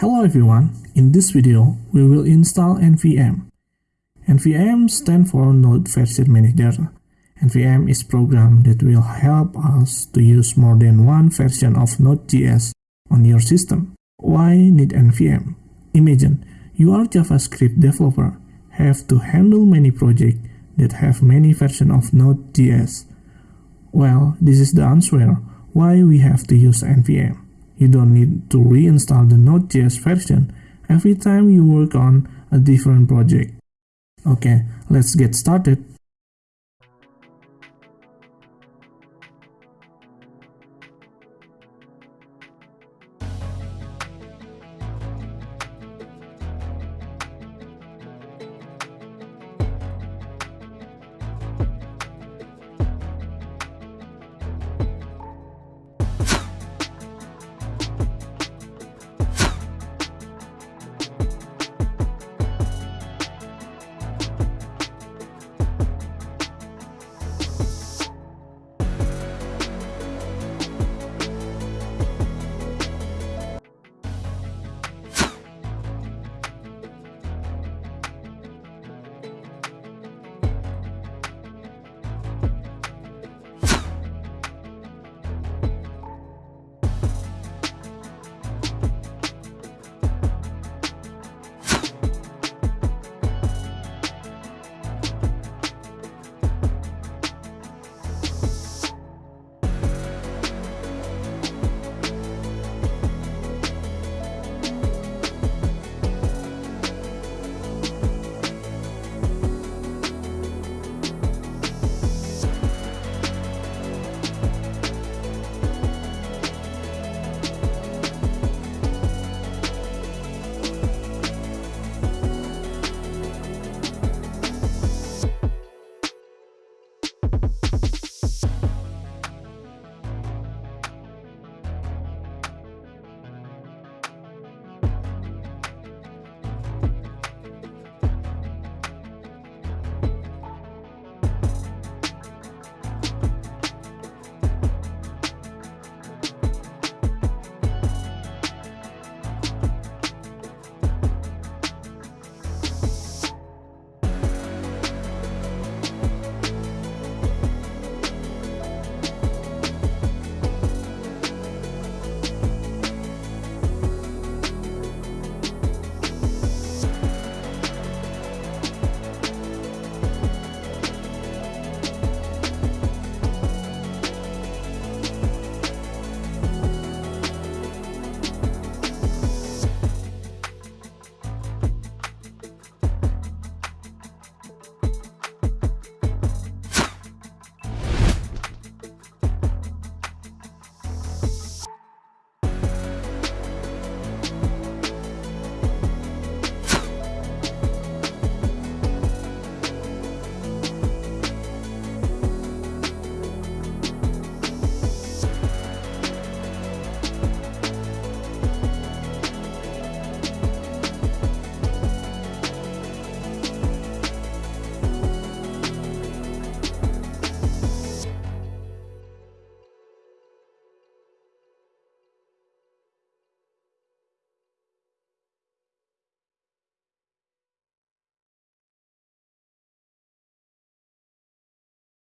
Hello everyone, in this video we will install NVM. NVM stands for Node Version Manager. NVM is program that will help us to use more than one version of Node.js on your system. Why need NVM? Imagine you are JavaScript developer, have to handle many projects that have many versions of Node.js. Well, this is the answer why we have to use NVM. You don't need to reinstall the Node.js version every time you work on a different project. Okay, let's get started.